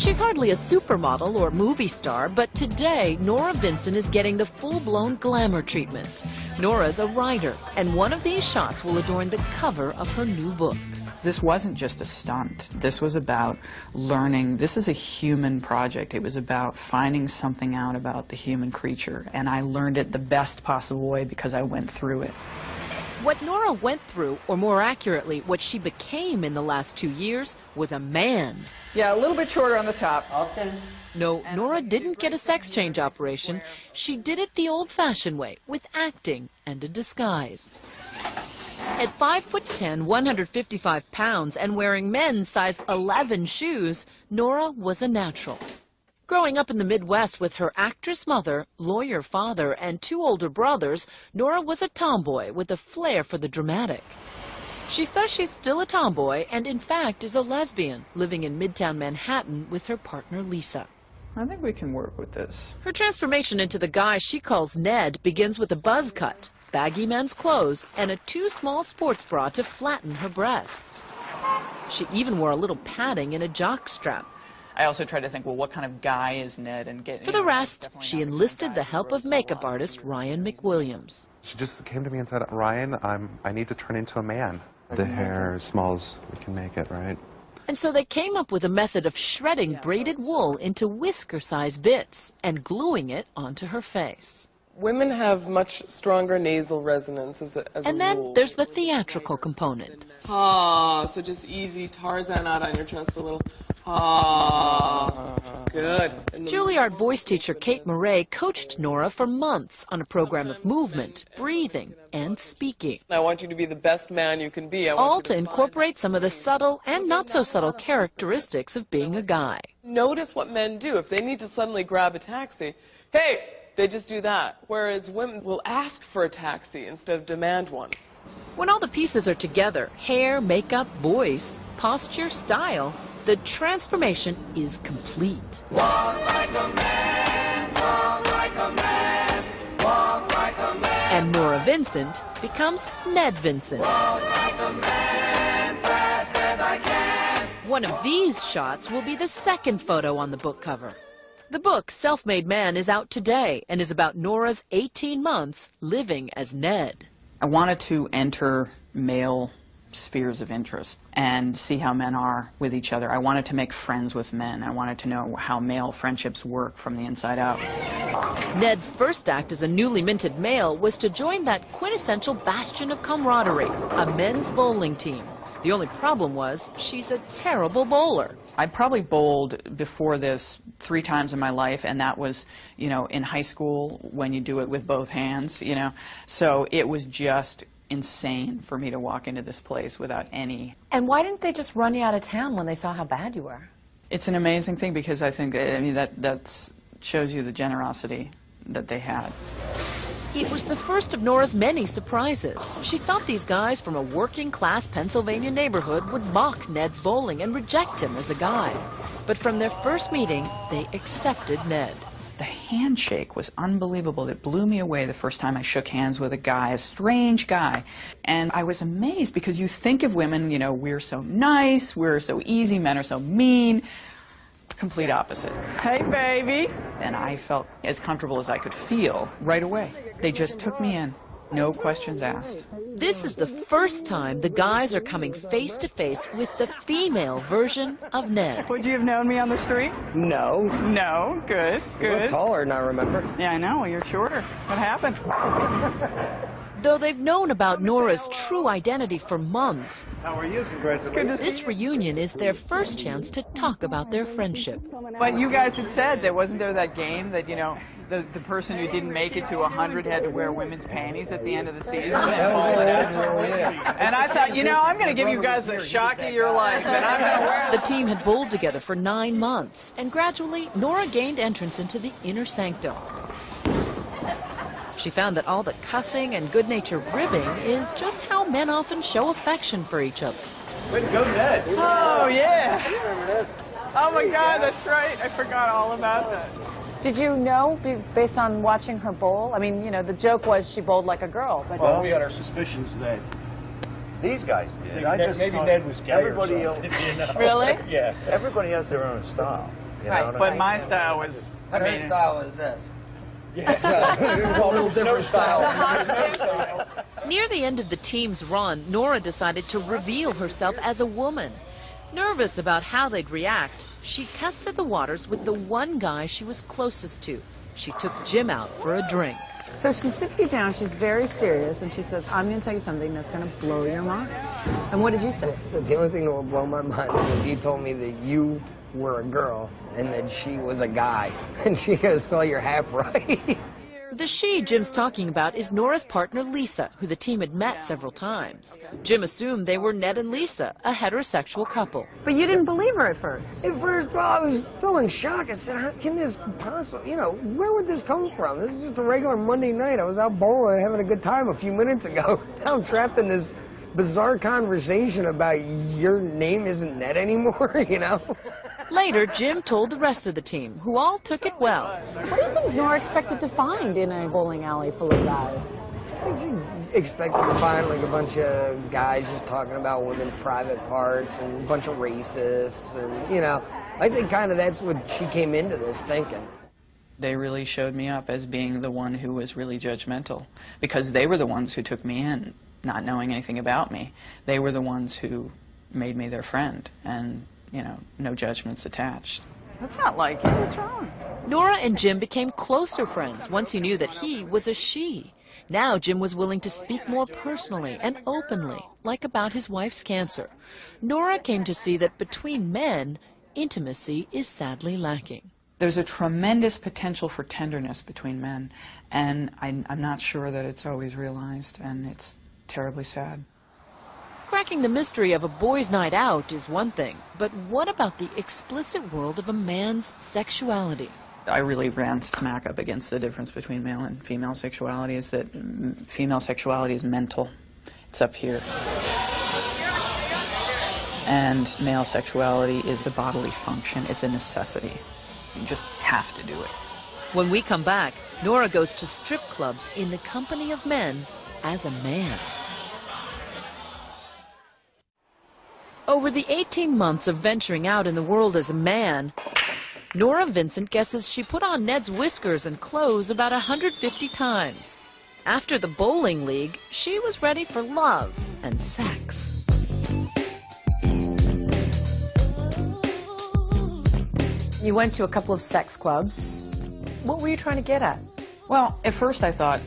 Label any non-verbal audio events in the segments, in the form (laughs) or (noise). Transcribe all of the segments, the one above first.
She's hardly a supermodel or movie star, but today Norah Vincent is getting the full-blown glamour treatment. Norah's a writer, and one of these shots will adorn the cover of her new book. This wasn't just a stunt. This was about learning. This is a human project. It was about finding something out about the human creature, and I learned it the best possible way because I went through it. What Norah went through, or more accurately, what she became in the last two years, was a man. Yeah, a little bit shorter on the top. Okay. No, Norah didn't get a sex change operation. She did it the old-fashioned way, with acting and a disguise. At 5 foot 10, 155 pounds, and wearing men's size 11 shoes, Norah was a natural. Growing up in the Midwest with her actress mother, lawyer father, and two older brothers, Norah was a tomboy with a flair for the dramatic. She says she's still a tomboy and, in fact, is a lesbian, living in Midtown Manhattan with her partner Lisa. I think we can work with this. Her transformation into the guy she calls Ned begins with a buzz cut, baggy men's clothes, and a too small sports bra to flatten her breasts. She even wore a little padding in a jock strap. I also tried to think, well, what kind of guy is Ned and get. For the rest, she enlisted the help of makeup artist Ryan McWilliams. She just came to me and said, Ryan, I'm, I need to turn into a man. The hair as small as we can make it, right? And so they came up with a method of shredding braided wool into whisker-sized bits and gluing it onto her face. Women have much stronger nasal resonance as a, as And a then rule. there's the theatrical component. Ah, so just easy Tarzan out on your chest a little. Ah, good. Juilliard voice teacher Kate Murray coached Norah for months on a program of movement, breathing, and speaking. I want you to be the best man you can be. I want All you to incorporate some of the subtle and not so subtle characteristics of being a guy. Notice what men do. If they need to suddenly grab a taxi, hey, they just do that. Whereas women will ask for a taxi instead of demand one. When all the pieces are together hair, makeup, voice, posture, style the transformation is complete. And Norah Vincent becomes Ned Vincent. Like man, One of these shots will be the second photo on the book cover. The book, Self Made Man, is out today and is about Norah's 18 months living as Ned. I wanted to enter male spheres of interest and see how men are with each other. I wanted to make friends with men. I wanted to know how male friendships work from the inside out. Ned's first act as a newly minted male was to join that quintessential bastion of camaraderie, a men's bowling team. The only problem was she's a terrible bowler. I probably bowled before this three times in my life, and that was, you know, in high school when you do it with both hands, you know. So it was just insane for me to walk into this place without any. And why didn't they just run you out of town when they saw how bad you were? It's an amazing thing because I think, I mean, that that's shows you the generosity that they had. It was the first of Norah's many surprises. She thought these guys from a working class Pennsylvania neighborhood would mock Ned's bowling and reject him as a guy. But from their first meeting, they accepted Ned. The handshake was unbelievable. It blew me away the first time I shook hands with a guy, a strange guy. And I was amazed because you think of women, you know, we're so nice, we're so easy, men are so mean. Complete opposite. Hey, baby. And I felt as comfortable as I could feel right away. They just took me in, no questions asked. This is the first time the guys are coming face to face with the female version of Ned. Would you have known me on the street? No. No. Good, good. You look taller than I remember. Yeah, I know. You're shorter. What happened? Though they've known about Norah's true identity for months, How are you? Congratulations. this reunion is their first chance to talk about their friendship. But you guys had said there wasn't there that game that you know the the person who didn't make it to 100 had to wear women's panties at the end of the season. and I thought, you know, I'm going to give you guys the shock of your life, and I'm going to wear. The team had bowled together for nine months, and gradually Norah gained entrance into the inner sanctum. She found that all the cussing and good-natured ribbing is just how men often show affection for each other. Way to go, Ned. Oh yeah. Oh my God, that's right. I forgot all about that. Did you know, based on watching her bowl? I mean, you know, the joke was she bowled like a girl, but Well, we had our suspicions that these guys did. I Ned- just maybe Ned was gay or everybody something, else, (laughs) you know? Really? (laughs) Yeah. everybody has their own style. You Right, know what I But mean? my style was. I Her style is this. (laughs) It's a little different (laughs) style. Near the end of the team's run, Norah decided to reveal herself as a woman. Nervous about how they'd react, she tested the waters with the one guy she was closest to. She took Jim out for a drink. So she sits you down, she's very serious, and she says, I'm going to tell you something that's going to blow your mind. And what did you say? So the only thing that will blow my mind is if you told me that you were a girl and that she was a guy. (laughs) And she goes, well, you're half right. The she Jim's talking about is Norah's partner Lisa, who the team had met several times. Jim assumed they were Ned and Lisa, a heterosexual couple. But you didn't believe her at first. At first, well, I was still in shock. I said, how can this possibly, you know, where would this come from? This is just a regular Monday night. I was out bowling having a good time a few minutes ago. (laughs) Now I'm trapped in this bizarre conversation about your name isn't Ned anymore, (laughs) you know? Later, Jim told the rest of the team, who all took it well. What do you think Norah expected to find in a bowling alley full of guys? I think you expected to find like a bunch of guys just talking about women's private parts and a bunch of racists and, you know, I think kind of that's what she came into this thinking. They really showed me up as being the one who was really judgmental because they were the ones who took me in, not knowing anything about me. They were the ones who made me their friend and, you know, no judgments attached. That's not like you. What's wrong? Norah and Jim became closer friends once he knew that he was a she. Now Jim was willing to speak more personally and openly, like about his wife's cancer. Norah came to see that between men, intimacy is sadly lacking. There's a tremendous potential for tenderness between men, and I, I'm not sure that it's always realized, and it's terribly sad. Cracking the mystery of a boy's night out is one thing, but what about the explicit world of a man's sexuality? I really ran smack up against the difference between male and female sexuality is that mm, female sexuality is mental. It's up here. And male sexuality is a bodily function. It's a necessity. You just have to do it. When we come back, Norah goes to strip clubs in the company of men as a man. Over the 18 months of venturing out in the world as a man, Norah Vincent guesses she put on Ned's whiskers and clothes about 150 times. After the bowling league, she was ready for love and sex. You went to a couple of sex clubs. What were you trying to get at? Well, at first I thought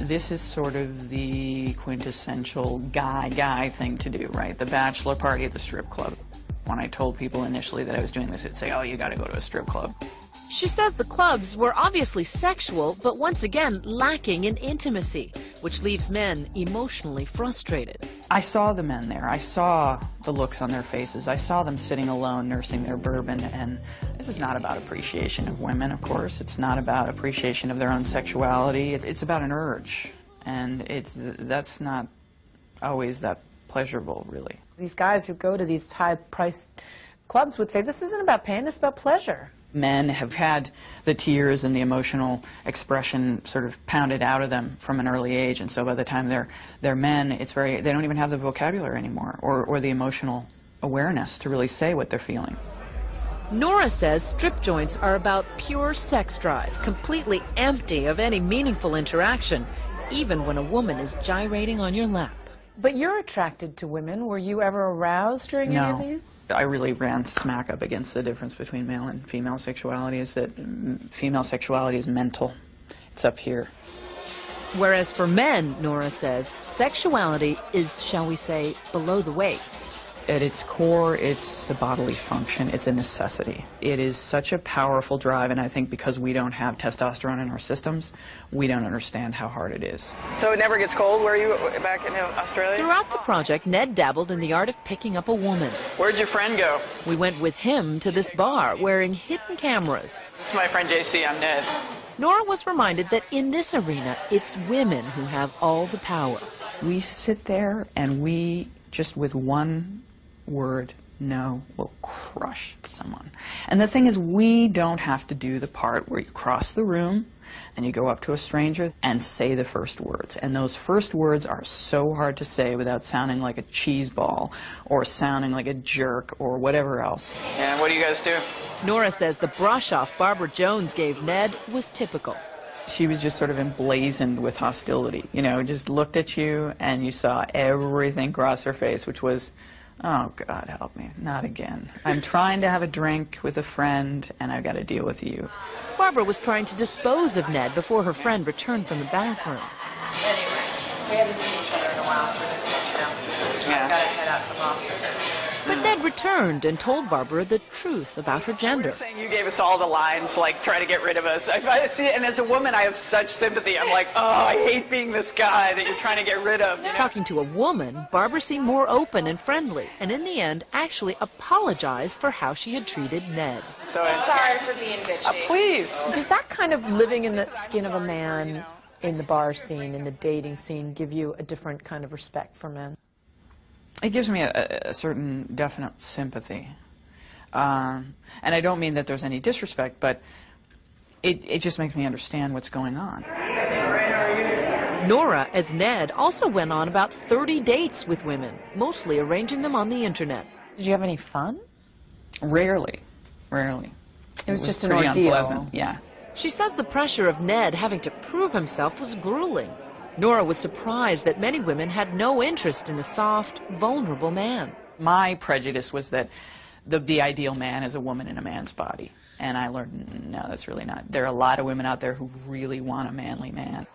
this is sort of the quintessential guy-guy thing to do, right? The bachelor party at the strip club. When I told people initially that I was doing this, it'd say, oh, you gotta go to a strip club. She says the clubs were obviously sexual, but once again lacking in intimacy, which leaves men emotionally frustrated. I saw the men there. I saw the looks on their faces. I saw them sitting alone nursing their bourbon. And this is not about appreciation of women, of course. It's not about appreciation of their own sexuality. It's about an urge. And it's, that's not always that pleasurable, really. These guys who go to these high-priced clubs would say, this isn't about pain, it's about pleasure. Men have had the tears and the emotional expression sort of pounded out of them from an early age, and so by the time they're they're men, it's very they don't even have the vocabulary anymore or, or the emotional awareness to really say what they're feeling. Norah says strip joints are about pure sex drive, completely empty of any meaningful interaction, even when a woman is gyrating on your lap. But you're attracted to women. Were you ever aroused during any of No. these? I really ran smack up against the difference between male and female sexuality is that mm, female sexuality is mental. It's up here. Whereas for men, Norah says, sexuality is, shall we say, below the waist. At its core, it's a bodily function. It's a necessity. It is such a powerful drive, and I think because we don't have testosterone in our systems, we don't understand how hard it is. So it never gets cold where you back in Australia? Throughout the project, Ned dabbled in the art of picking up a woman. Where'd your friend go? We went with him to this bar wearing hidden cameras. This is my friend JC. I'm Ned. Norah was reminded that in this arena, it's women who have all the power. We sit there and we, just with one word, no will crush someone. And the thing is, we don't have to do the part where you cross the room and you go up to a stranger and say the first words. And those first words are so hard to say without sounding like a cheese ball or sounding like a jerk or whatever else. And what do you guys do? Norah says the brush off Barbara Jones gave Ned was typical. She was just sort of emblazoned with hostility, you know, just looked at you and you saw everything cross her face, which was, oh, God help me, not again. I'm trying to have a drink with a friend and I've got to deal with you. Barbara was trying to dispose of Ned before her friend returned from the bathroom. Anyway, we haven't seen each other in a while, so just to let you know. Yeah. I've got to head out to the office. But Ned returned and told Barbara the truth about her gender. You're saying you gave us all the lines, like try to get rid of us. I, I see, and as a woman, I have such sympathy. I'm like, oh, I hate being this guy that you're trying to get rid of. You know? Talking to a woman, Barbara seemed more open and friendly, and in the end actually apologized for how she had treated Ned. So, I'm Sorry for being bitchy. uh, please. Does that kind of living in the skin of a man in the bar scene, in the dating scene, give you a different kind of respect for men? It gives me a, a certain definite sympathy. Um, and I don't mean that there's any disrespect, but it, it just makes me understand what's going on. Norah, as Ned, also went on about 30 dates with women, mostly arranging them on the internet. Did you have any fun? Rarely, rarely. It was just an pretty ordeal. unpleasant. Yeah. She says the pressure of Ned having to prove himself was grueling. Norah was surprised that many women had no interest in a soft, vulnerable man. My prejudice was that the, the ideal man is a woman in a man's body. And I learned, no, that's really not. There are a lot of women out there who really want a manly man.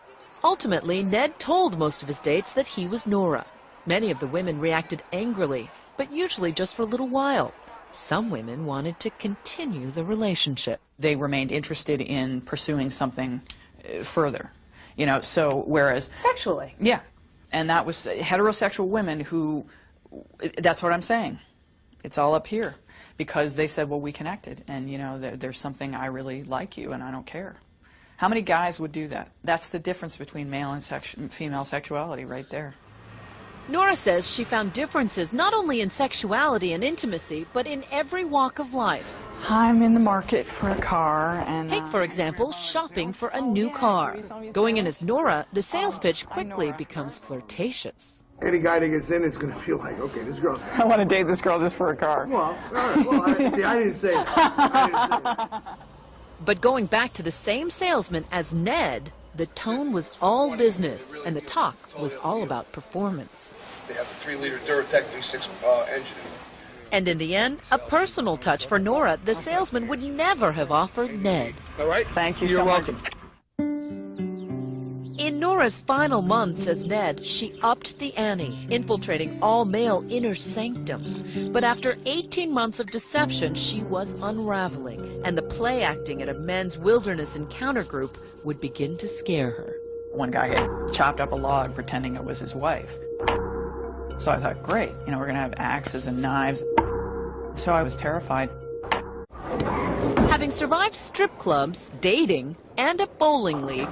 Ultimately, Ned told most of his dates that he was Norah. Many of the women reacted angrily, but usually just for a little while. Some women wanted to continue the relationship. They remained interested in pursuing something uh, further. You know, so whereas Sexually. Yeah, and that was heterosexual women who, that's what I'm saying. It's all up here because they said, well, we connected, and you know, there, there's something I really like you, and I don't care. How many guys would do that? That's the difference between male and sexu- female sexuality, right there. Norah says she found differences not only in sexuality and intimacy, but in every walk of life. I'm in the market for a car, and Take, for uh, example, shopping for a new car. Going in as Norah, the sales pitch quickly becomes flirtatious. Any guy that gets in is going to feel like, okay, this girl's. (laughs) I want to date this girl just for a car. Well, all right, well, I, see, I didn't say that. I didn't say that. (laughs) But going back to the same salesman as Ned, the tone was all business, and the talk was all about performance. They have the 3-liter Duratec V6 uh, engine. And in the end, a personal touch for Norah the salesman would never have offered Ned. All right? Thank you You're so much. welcome. In Norah's final months as Ned, she upped the ante, infiltrating all male inner sanctums. But after 18 months of deception, she was unraveling, and the play acting at a men's wilderness encounter group would begin to scare her. One guy had chopped up a log pretending it was his wife. So I thought, great, you know, we're going to have axes and knives. So I was terrified. Having survived strip clubs, dating, and a bowling league,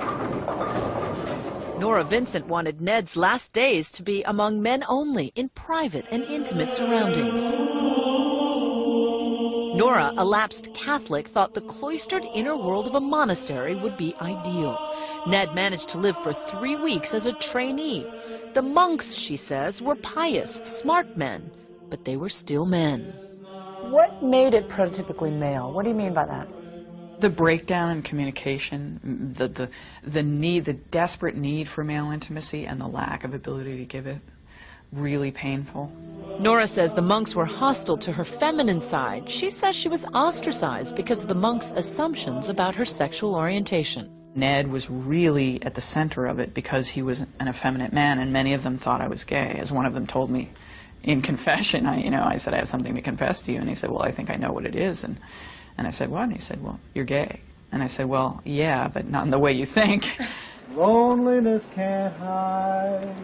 Norah Vincent wanted Ned's last days to be among men only, in private and intimate surroundings. Norah, a lapsed Catholic, thought the cloistered inner world of a monastery would be ideal. Ned managed to live for three weeks as a trainee. The monks, she says, were pious, smart men, but they were still men. What made it prototypically male? What do you mean by that? The breakdown in communication, the, the, the need, the desperate need for male intimacy and the lack of ability to give it, really painful. Norah says the monks were hostile to her feminine side. She says she was ostracized because of the monks' assumptions about her sexual orientation. Ned was really at the center of it because he was an effeminate man, and many of them thought I was gay. As one of them told me in confession, I, you know, I said, I have something to confess to you. And he said, well, I think I know what it is. And, and I said, what? And he said, well, you're gay. And I said, well, yeah, but not in the way you think. (laughs) Loneliness can't hide.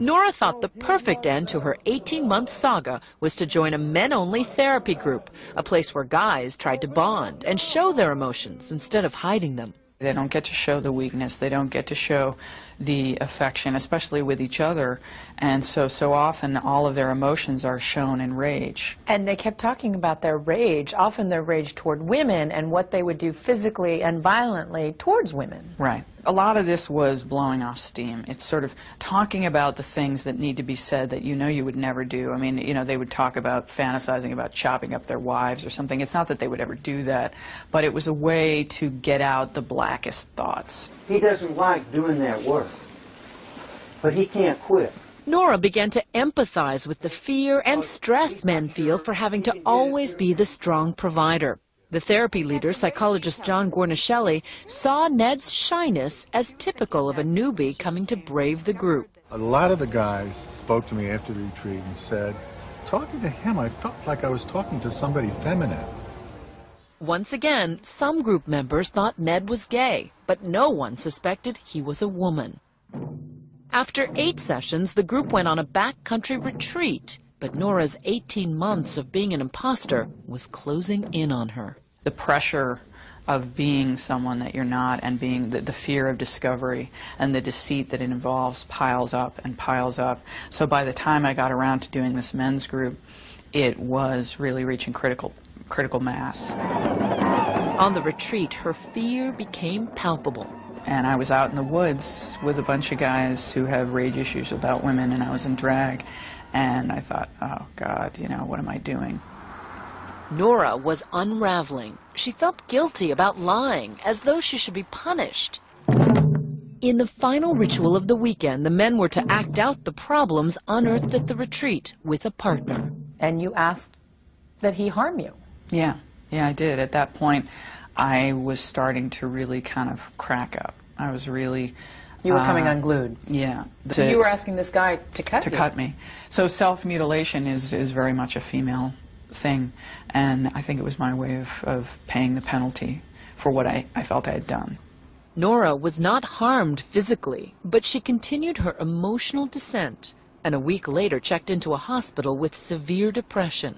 Norah thought the perfect end to her 18-month saga was to join a men-only therapy group, a place where guys tried to bond and show their emotions instead of hiding them. They don't get to show the weakness. They don't get to show the affection, especially with each other. And so, so often all of their emotions are shown in rage. And they kept talking about their rage, often their rage toward women and what they would do physically and violently towards women. Right. A lot of this was blowing off steam. It's sort of talking about the things that need to be said that you know you would never do. I mean, you know, they would talk about fantasizing about chopping up their wives or something. It's not that they would ever do that, but it was a way to get out the blackest thoughts. He doesn't like doing that work, but he can't quit. Norah began to empathize with the fear and stress men feel for having to always be the strong provider. The therapy leader, psychologist John Guarnaschelli, saw Ned's shyness as typical of a newbie coming to brave the group. A lot of the guys spoke to me after the retreat and said, talking to him, I felt like I was talking to somebody feminine. Once again, some group members thought Ned was gay, but no one suspected he was a woman. After eight sessions, the group went on a backcountry retreat, but Norah's 18 months of being an imposter was closing in on her the pressure of being someone that you're not and being the, the, fear of discovery and the deceit that it involves piles up and piles up. So by the time I got around to doing this men's group, it was really reaching critical critical mass. On the retreat, her fear became palpable. And I was out in the woods with a bunch of guys who have rage issues about women, and I was in drag. And I thought, oh, God, you know, what am I doing? Norah was unraveling. She felt guilty about lying, as though she should be punished. In the final ritual of the weekend, the men were to act out the problems unearthed at the retreat with a partner. And you asked that he harm you. Yeah, yeah, I did. At that point, I was starting to really kind of crack up. I was really. You were uh, coming unglued. Yeah. So you were asking this guy to cut to you. cut me. So self mutilation is is very much a female thing. And I think it was my way of, of paying the penalty for what I, I felt I had done. Norah was not harmed physically, but she continued her emotional descent and a week later checked into a hospital with severe depression.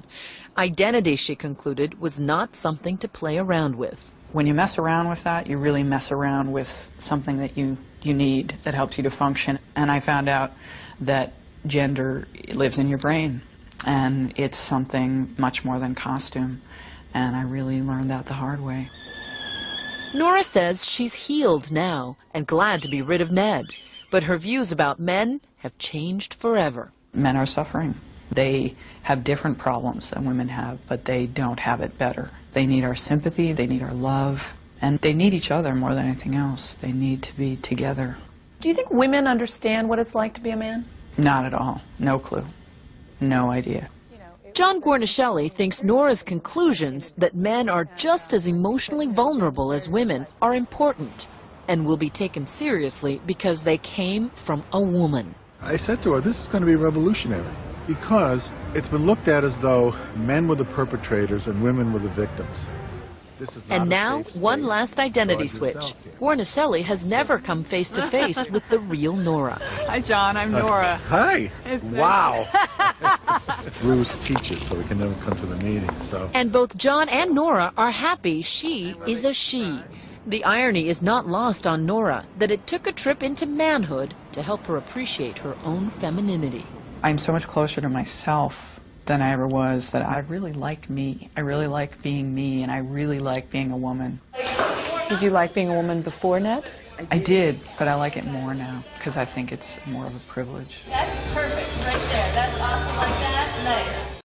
Identity, she concluded, was not something to play around with. When you mess around with that, you really mess around with something that you, you need that helps you to function. And I found out that gender lives in your brain and it's something much more than costume. And I really learned that the hard way. Norah says she's healed now and glad to be rid of Ned. But her views about men have changed forever. Men are suffering. They have different problems than women have, but they don't have it better. They need our sympathy, they need our love, and they need each other more than anything else. They need to be together. Do you think women understand what it's like to be a man? Not at all. No clue. No idea. John Guarnaschelli thinks Norah's conclusions that men are just as emotionally vulnerable as women are important and will be taken seriously because they came from a woman. I said to her, this is going to be revolutionary because it's been looked at as though men were the perpetrators and women were the victims and now, one last identity switch. Guarnaschelli has never come face to face (laughs) with the real Norah. Hi, John. I'm uh, Norah. Hi. It's wow. (laughs) Bruce teaches, so we can never come to the meeting. So. And both John and Norah are happy she is a she. The irony is not lost on Norah that it took a trip into manhood to help her appreciate her own femininity. I'm so much closer to myself than I ever was, that I really like me. I really like being me, and I really like being a woman. Did you like being a woman before Ned? I did, but I like it more now because I think it's more of a privilege. That's perfect right there. That's awesome like that. Nice.